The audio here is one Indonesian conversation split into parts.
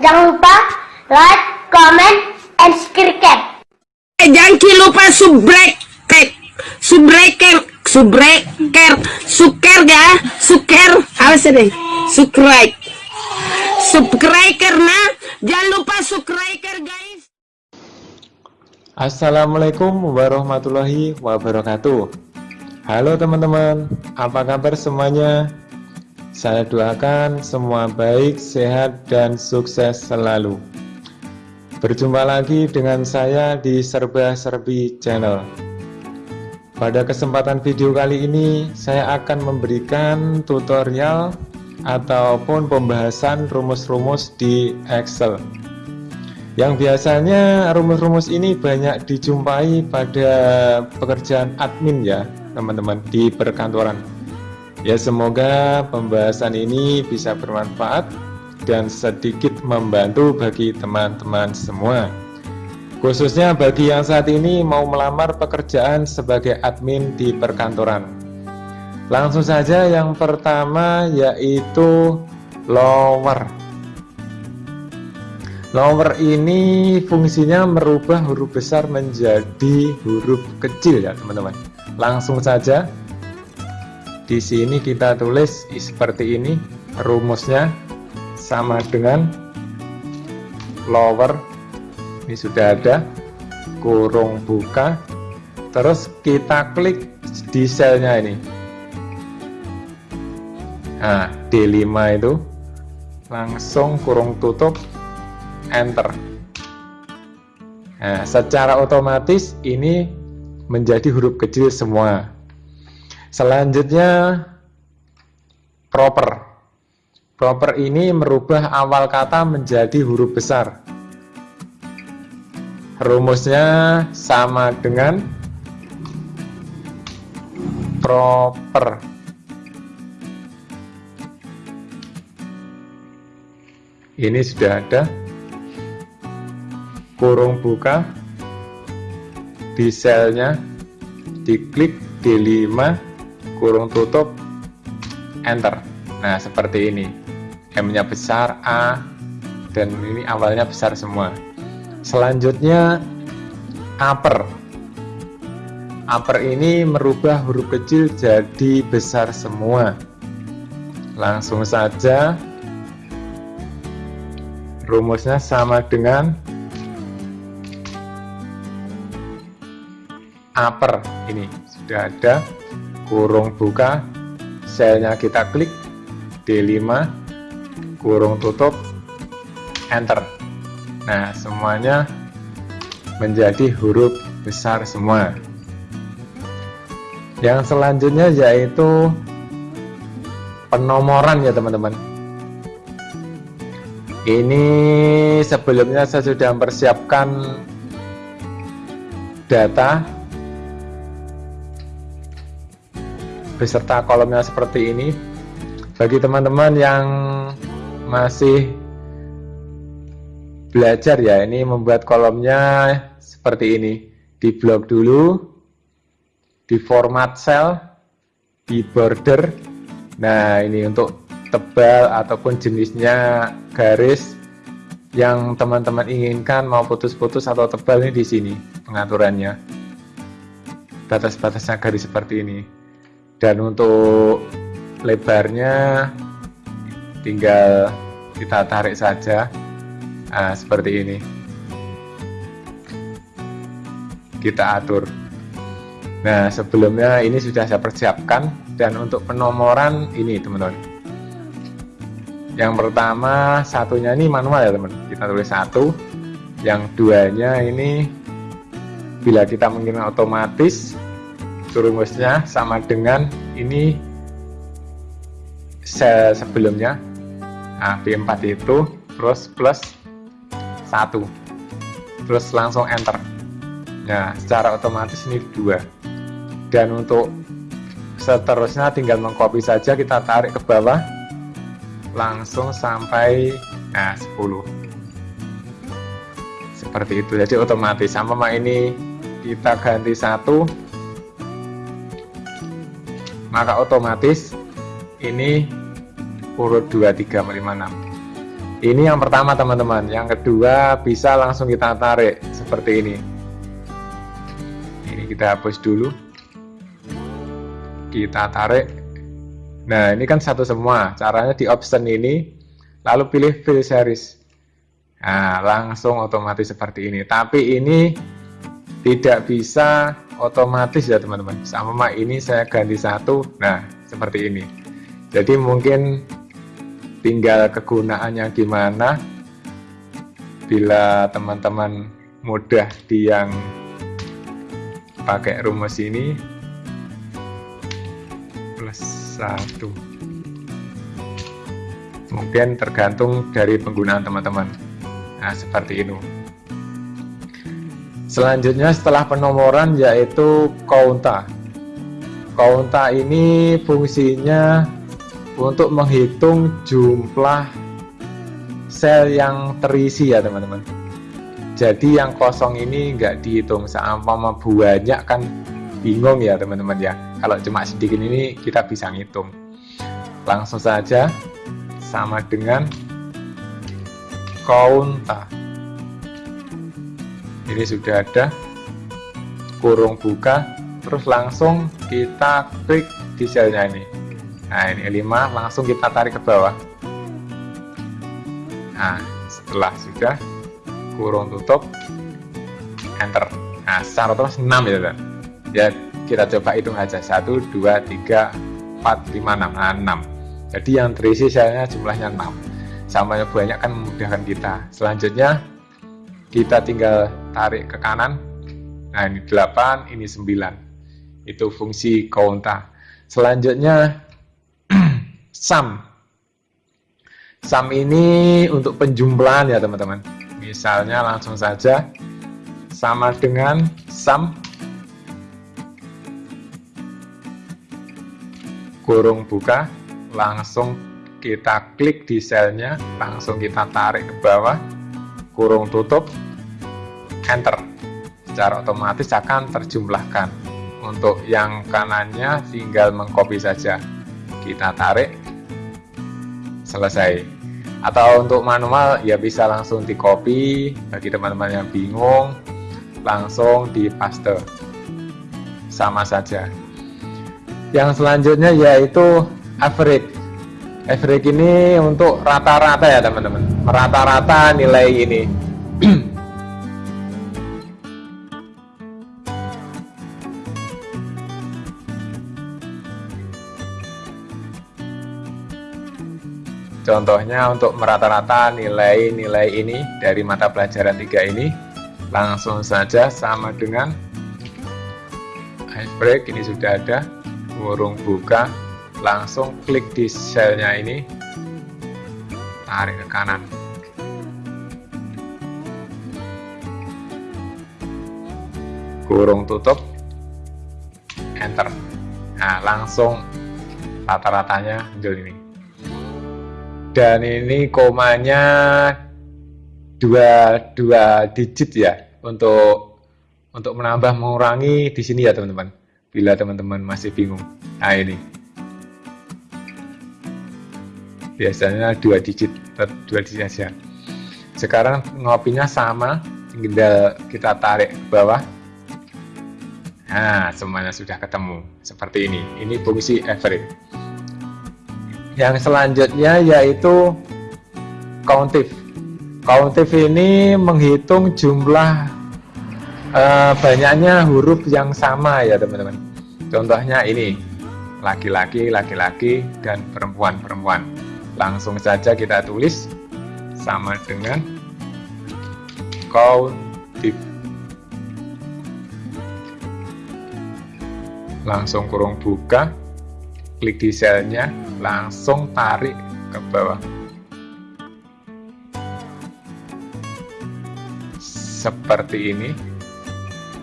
Jangan lupa like, comment, and subscribe. Eh, jangan lupa subrek, subreker, subreker, suker ya, suker, apa sih deh, subscribe, subscribe karena jangan lupa subscribe guys. Assalamualaikum warahmatullahi wabarakatuh. Halo teman-teman, apa kabar semuanya? Saya doakan semua baik, sehat, dan sukses selalu. Berjumpa lagi dengan saya di Serba Serbi Channel. Pada kesempatan video kali ini, saya akan memberikan tutorial ataupun pembahasan rumus-rumus di Excel. Yang biasanya rumus-rumus ini banyak dijumpai pada pekerjaan admin ya, teman-teman di perkantoran. Ya semoga pembahasan ini bisa bermanfaat dan sedikit membantu bagi teman-teman semua. Khususnya bagi yang saat ini mau melamar pekerjaan sebagai admin di perkantoran. Langsung saja yang pertama yaitu lower. Lower ini fungsinya merubah huruf besar menjadi huruf kecil ya teman-teman. Langsung saja di sini kita tulis seperti ini rumusnya sama dengan lower. Ini sudah ada kurung buka. Terus kita klik di selnya ini. Nah D5 itu langsung kurung tutup enter. Nah secara otomatis ini menjadi huruf kecil semua selanjutnya proper Proper ini merubah awal kata menjadi huruf besar. Rumusnya sama dengan proper. Ini sudah ada kurung buka di selnya diklik D5 kurung tutup enter nah seperti ini M-nya besar, A, dan ini awalnya besar semua. Selanjutnya, upper. Upper ini merubah huruf kecil jadi besar semua. Langsung saja, rumusnya sama dengan upper. Ini sudah ada kurung buka, selnya kita klik, D5, kurung tutup enter. Nah semuanya menjadi huruf besar semua. Yang selanjutnya yaitu penomoran ya teman-teman. Ini sebelumnya saya sudah mempersiapkan data beserta kolomnya seperti ini. Bagi teman-teman yang masih belajar ya ini membuat kolomnya seperti ini. Di blok dulu di format cell di border. Nah ini untuk tebal ataupun jenisnya garis yang teman-teman inginkan mau putus-putus atau tebal ini di sini pengaturannya. Batas-batasnya garis seperti ini dan untuk lebarnya tinggal kita tarik saja. Nah, seperti ini. Kita atur. Nah sebelumnya ini sudah saya persiapkan. Dan untuk penomoran ini teman-teman. Yang pertama satunya ini manual ya teman kita tulis satu. Yang duanya ini bila kita mengirim otomatis rumusnya sama dengan ini sel sebelumnya. Nah B4 itu terus plus 1 terus langsung enter. Nah secara otomatis ini dua. Dan untuk seterusnya tinggal mengcopy saja kita tarik ke bawah. Langsung sampai nah 10 seperti itu. Jadi otomatis sama ini kita ganti satu maka otomatis ini urut 2, 3, 5, 6 ini yang pertama teman-teman. Yang kedua bisa langsung kita tarik seperti ini. Ini kita hapus dulu. Kita tarik. Nah ini kan satu semua. Caranya di option ini lalu pilih fill series. Nah langsung otomatis seperti ini. Tapi ini tidak bisa otomatis ya teman-teman. Sama ini saya ganti satu. Nah seperti ini. Jadi mungkin tinggal kegunaannya gimana bila teman-teman mudah di yang pakai rumus ini plus satu. Mungkin tergantung dari penggunaan teman-teman. Nah seperti ini selanjutnya setelah penomoran yaitu kaunta. Kaunta ini fungsinya untuk menghitung jumlah sel yang terisi ya teman-teman. Jadi yang kosong ini enggak dihitung seumpama banyak kan. Bingung ya teman-teman ya. Kalau cuma sedikit ini kita bisa ngitung. Langsung saja sama dengan konta ini sudah ada kurung buka terus langsung kita klik di selnya ini. Nah ini 5 langsung kita tarik ke bawah. Nah setelah sudah kurung tutup enter. Nah secara terus 6 ya kan ya kita coba hitung aja. 1 2 3 4 5 6 nah 6 jadi yang terisi selnya jumlahnya 6 sama banyak kan memudahkan kita. Selanjutnya kita tinggal tarik ke kanan. Nah ini 8 ini 9 itu fungsi kaunta. Selanjutnya sum sum ini untuk penjumlahan ya teman-teman. Misalnya langsung saja. Sama dengan sum kurung buka langsung kita klik di selnya langsung kita tarik ke bawah. Kurung tutup enter. Secara otomatis akan terjumlahkan. Untuk yang kanannya tinggal mengcopy saja. Kita tarik. Selesai. Atau untuk manual ya bisa langsung di copy bagi teman-teman yang bingung. Langsung di paste sama saja. Yang selanjutnya yaitu average. Average ini untuk rata-rata ya teman-teman. Rata-rata nilai ini Contohnya untuk merata-rata nilai-nilai ini dari mata pelajaran 3 ini langsung saja sama dengan ice break ini sudah ada kurung buka langsung klik di selnya ini tarik ke kanan. Kurung tutup enter. Nah langsung rata-ratanya muncul ini dan ini komanya dua dua digit ya untuk untuk menambah mengurangi di sini ya teman-teman. Bila teman-teman masih bingung. Nah ini. Biasanya dua digit dua digit saja sekarang ngopinya sama tinggal kita tarik ke bawah. Nah semuanya sudah ketemu. Seperti ini. Ini fungsi average yang selanjutnya yaitu countif. Countif ini menghitung jumlah uh, banyaknya huruf yang sama ya teman-teman. Contohnya ini laki-laki laki-laki dan perempuan-perempuan. Langsung saja kita tulis sama dengan countif. Langsung kurung buka klik di selnya, langsung tarik ke bawah. Seperti ini.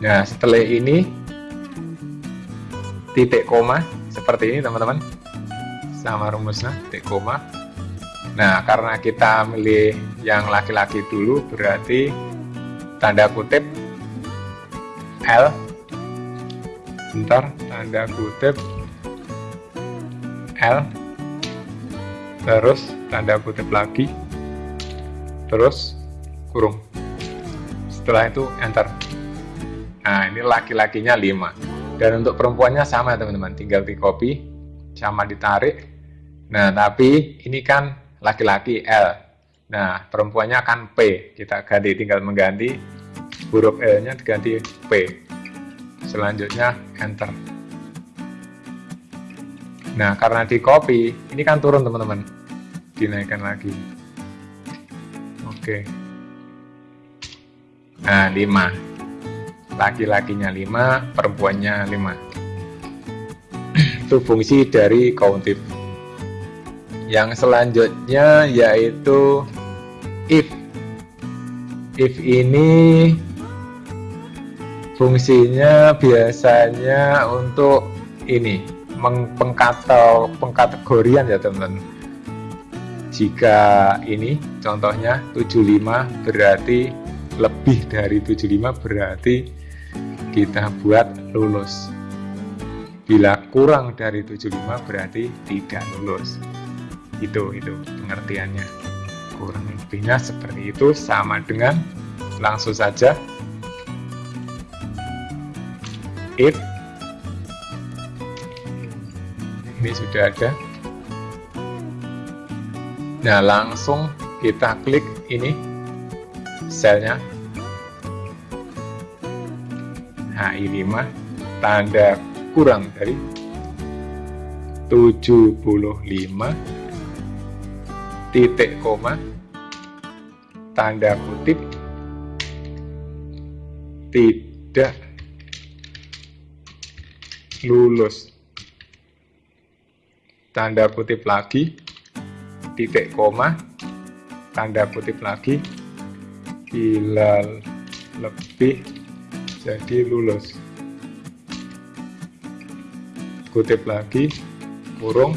Nah, setelah ini, titik koma, seperti ini teman-teman. Sama rumusnya, titik koma. Nah, karena kita milih yang laki-laki dulu, berarti tanda kutip L bentar tanda kutip L terus tanda kutip lagi. Terus kurung. Setelah itu enter. Nah ini laki-lakinya 5 dan untuk perempuannya sama teman-teman. Tinggal di copy sama ditarik. Nah tapi ini kan laki-laki L. Nah perempuannya kan P. Kita ganti tinggal mengganti. Huruf L nya diganti P. Selanjutnya enter nah karena di copy ini kan turun teman-teman. Dinaikkan lagi. Oke. Nah 5 laki-lakinya 5 perempuannya 5 itu fungsi dari countif yang selanjutnya yaitu if. If ini fungsinya biasanya untuk ini pengkatal pengkategorian ya teman-teman. Jika ini contohnya 75 berarti lebih dari 75 berarti kita buat lulus. Bila kurang dari 75 berarti tidak lulus. Itu itu pengertiannya. Kurang lebihnya seperti itu sama dengan langsung saja. If ini sudah ada. Nah langsung kita klik ini selnya. HI5 tanda kurang dari 75 titik koma tanda kutip tidak lulus tanda kutip lagi. Titik koma. Tanda kutip lagi. Bila lebih jadi lulus. Kutip lagi. Kurung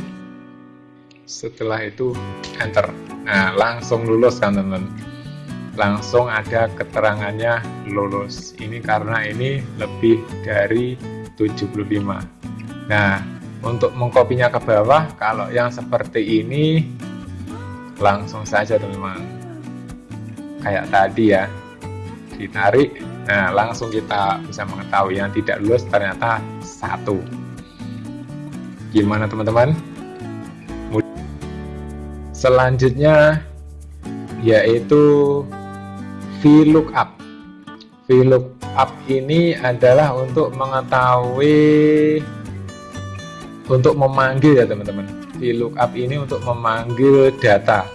setelah itu enter. Nah langsung lulus kan teman langsung ada keterangannya lulus. Ini karena ini lebih dari 75 nah untuk mengkopinya ke bawah kalau yang seperti ini langsung saja teman-teman. Kayak tadi ya. Ditarik. Nah langsung kita bisa mengetahui yang tidak lulus ternyata satu. Gimana teman-teman? Selanjutnya yaitu VLOOKUP VLOOKUP ini adalah untuk mengetahui untuk memanggil ya teman-teman. VLOOKUP ini untuk memanggil data.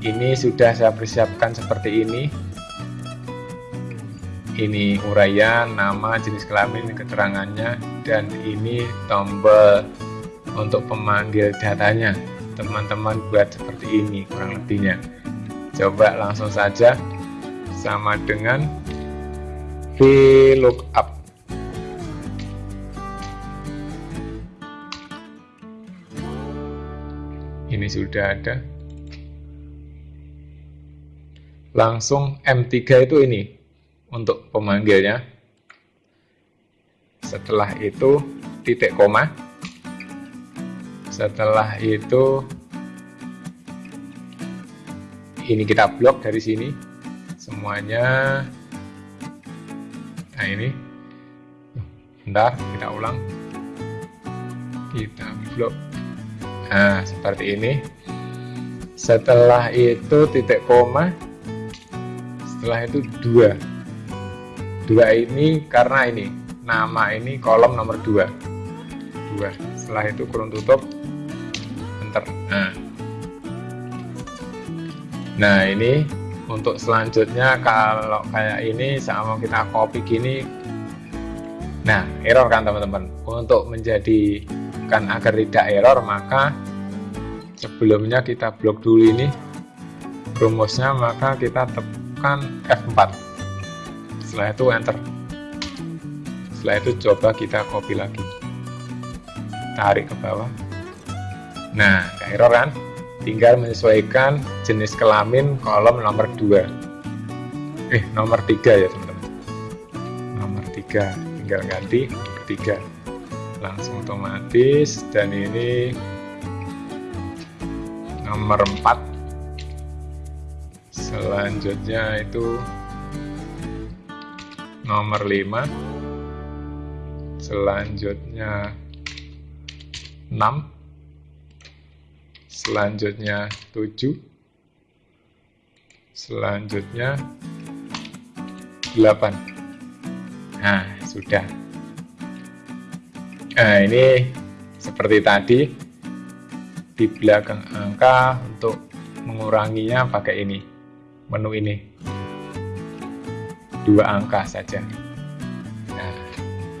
Ini sudah saya persiapkan seperti ini. Ini uraian, nama, jenis kelamin, keterangannya dan ini tombol untuk pemanggil datanya. Teman-teman buat seperti ini kurang lebihnya. Coba langsung saja sama dengan VLOOKUP sudah ada. Langsung M3 itu ini untuk pemanggilnya. Setelah itu titik koma. Setelah itu ini kita blok dari sini. Semuanya. Nah ini. Bentar kita ulang. Kita blok nah seperti ini. Setelah itu titik koma. Setelah itu dua. Dua ini karena ini. Nama ini kolom nomor dua. Dua. Setelah itu kurung tutup. Enter. Nah. Nah ini untuk selanjutnya kalau kayak ini sama kita copy gini. Nah error kan teman-teman? Untuk menjadikan agar tidak error maka sebelumnya kita blok dulu ini rumusnya maka kita tekan F4 setelah itu enter. Setelah itu coba kita copy lagi. Tarik ke bawah. Nah error kan? Tinggal menyesuaikan jenis kelamin kolom nomor 2 eh nomor 3 ya teman-teman. Nomor 3 tinggal ganti nomor 3 langsung otomatis. Dan ini nomor 4 selanjutnya itu nomor 5 selanjutnya 6 selanjutnya 7 selanjutnya 8 nah sudah nah ini seperti tadi di belakang angka untuk menguranginya pakai ini menu ini. Dua angka saja. Nah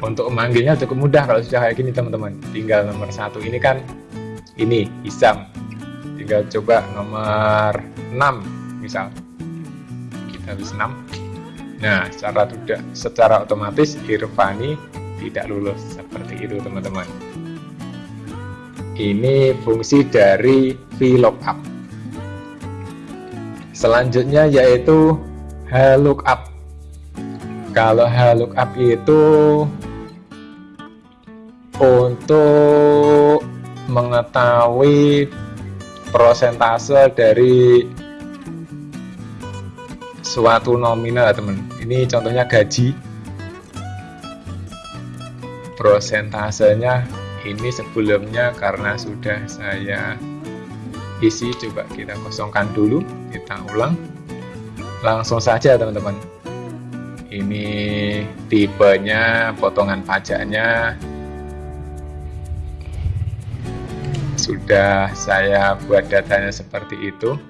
untuk memanggilnya cukup mudah kalau sudah kayak gini teman-teman. Tinggal nomor satu ini kan ini Isam tinggal coba nomor 6 misal. Kita habis 6 nah secara tidak secara otomatis Irfani tidak lulus itu teman-teman. Ini fungsi dari VLOOKUP selanjutnya yaitu HLOOKUP kalau HLOOKUP itu untuk mengetahui prosentase dari suatu nominal teman. Ini contohnya gaji prosentasenya ini sebelumnya karena sudah saya isi coba kita kosongkan dulu kita ulang. Langsung saja teman-teman. Ini tipenya potongan pajaknya. Sudah saya buat datanya seperti itu.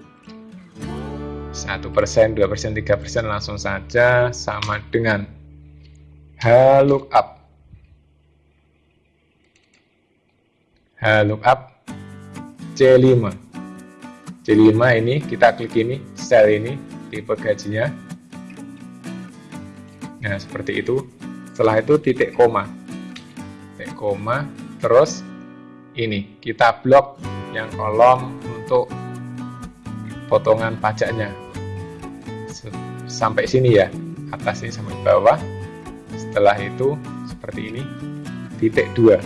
Satu persen, dua persen, tiga persen langsung saja sama dengan. H lookup lookup C5 C5 ini kita klik ini sel ini tipe gajinya. Nah seperti itu. Setelah itu titik koma. Titik koma terus ini kita blok yang kolom untuk potongan pajaknya. Sampai sini ya atas ini sampai bawah. Setelah itu seperti ini titik dua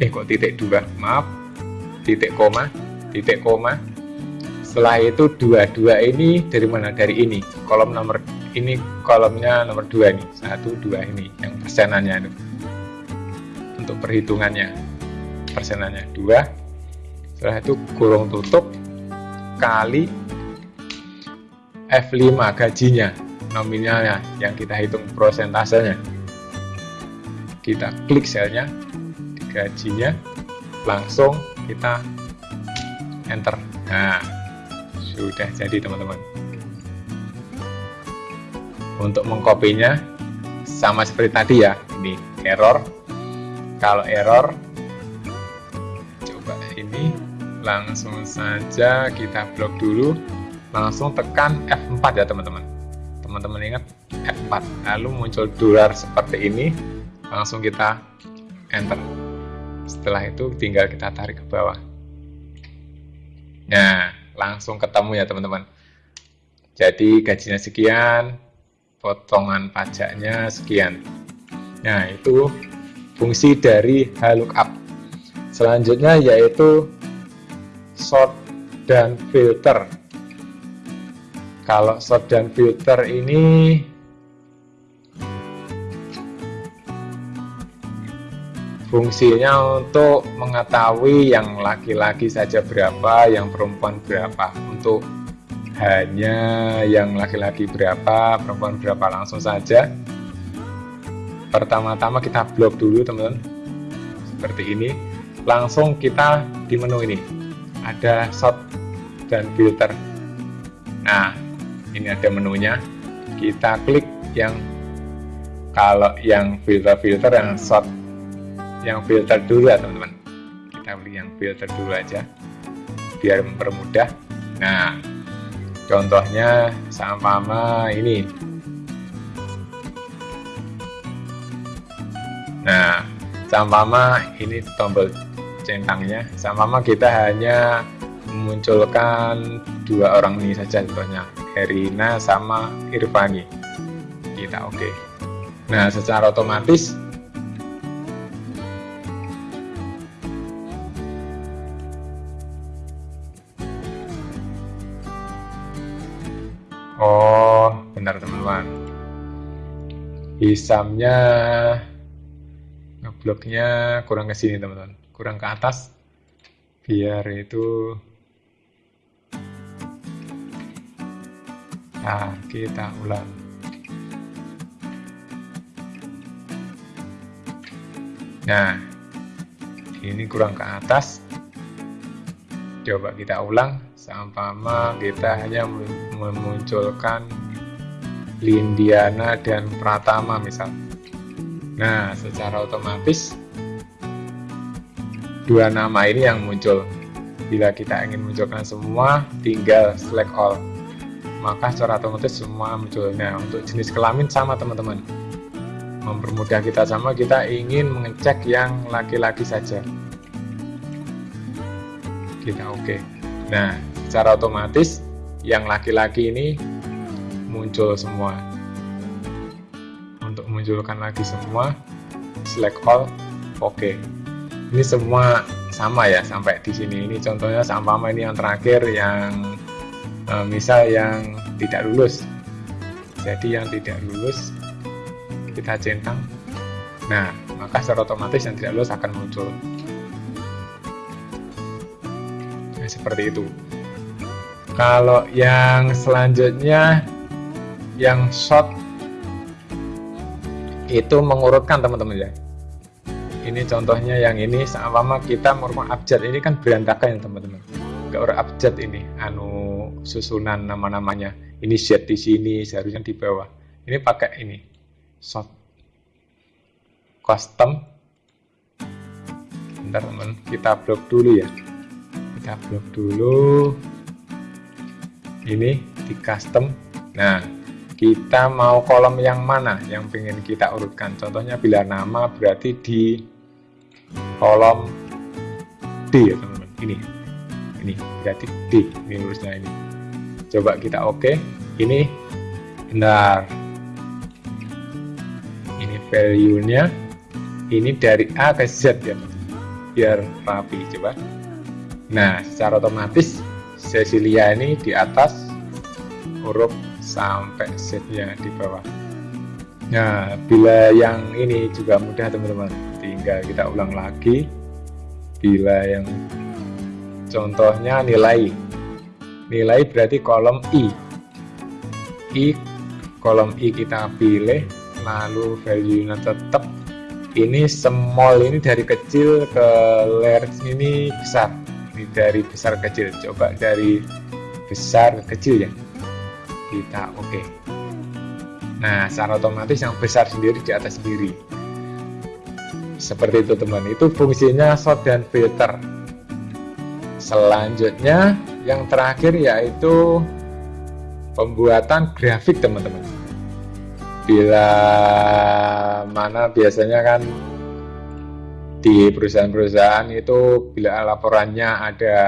eh kok titik dua? Maaf. Titik koma. Titik koma. Setelah itu dua dua ini dari mana? Dari ini. Kolom nomor ini kolomnya nomor dua nih satu dua ini. Yang persenannya untuk perhitungannya. Persenannya dua. Setelah itu kurung tutup. Kali F5 gajinya. Nominalnya yang kita hitung prosentasenya. Kita klik selnya gajinya langsung kita enter. Nah sudah jadi teman-teman. Untuk mengkopinya sama seperti tadi ya ini error. Kalau error coba ini langsung saja kita blok dulu. Langsung tekan F4 ya teman-teman. Teman-teman ingat F4 lalu muncul dolar seperti ini. Langsung kita enter setelah itu tinggal kita tarik ke bawah. Nah langsung ketemu ya teman-teman. Jadi gajinya sekian potongan pajaknya sekian. Nah itu fungsi dari lookup selanjutnya yaitu sort dan filter. Kalau sort dan filter ini Fungsinya untuk mengetahui yang laki-laki saja berapa, yang perempuan berapa. Untuk hanya yang laki-laki berapa, perempuan berapa langsung saja. Pertama-tama kita blok dulu teman-teman. Seperti ini. Langsung kita di menu ini. Ada sort dan filter. Nah, ini ada menunya. Kita klik yang kalau yang filter-filter yang sort yang filter dulu ya teman-teman. Kita beli yang filter dulu aja biar mempermudah. Nah contohnya sama ini. Nah sama ini tombol centangnya. Sama kita hanya memunculkan dua orang ini saja contohnya Herina sama Irfani kita oke. Okay. nah secara otomatis hisamnya ngebloknya kurang ke sini teman-teman. Kurang ke atas biar itu nah kita ulang. Nah ini kurang ke atas. Coba kita ulang sama kita hanya memunculkan Lindiana dan Pratama misal. Nah secara otomatis dua nama ini yang muncul. Bila kita ingin munculkan semua tinggal select all. Maka secara otomatis semua muncul nah untuk jenis kelamin sama teman-teman. Mempermudah kita sama kita ingin mengecek yang laki-laki saja. Kita oke. Okay. nah secara otomatis yang laki-laki ini muncul semua. Untuk munculkan lagi semua select all oke. Okay ini semua sama ya sampai di sini. Ini contohnya sama ini yang terakhir yang e, misal yang tidak lulus. Jadi yang tidak lulus kita centang. Nah maka secara otomatis yang tidak lulus akan muncul. Nah, seperti itu. Kalau yang selanjutnya yang short itu mengurutkan teman-teman ya. Ini contohnya yang ini sama kita merupakan abjad ini kan berantakan ya teman-teman. Gak orang abjad ini anu susunan nama-namanya. Ini Z di sini seharusnya di bawah. Ini pakai ini short. Custom. Bentar teman. Kita blok dulu ya. Kita blok dulu. Ini di custom. Nah kita mau kolom yang mana yang ingin kita urutkan? Contohnya bila nama berarti di kolom D ya teman-teman. Ini ini. Berarti D ini lurusnya ini. Coba kita oke. Okay. ini benar ini value nya ini dari A ke Z ya biar rapi coba. Nah secara otomatis Cecilia ini di atas huruf sampai setnya di bawah. Nah bila yang ini juga mudah teman-teman. Tinggal kita ulang lagi. Bila yang contohnya nilai. Nilai berarti kolom I. I kolom I kita pilih lalu value nya tetap. Ini small ini dari kecil ke large ini besar. Ini dari besar kecil. Coba dari besar ke kecil ya kita oke. Okay. nah secara otomatis yang besar sendiri di atas sendiri seperti itu teman. Itu fungsinya sort dan filter. Selanjutnya yang terakhir yaitu pembuatan grafik teman-teman. Bila mana biasanya kan di perusahaan-perusahaan itu bila laporannya ada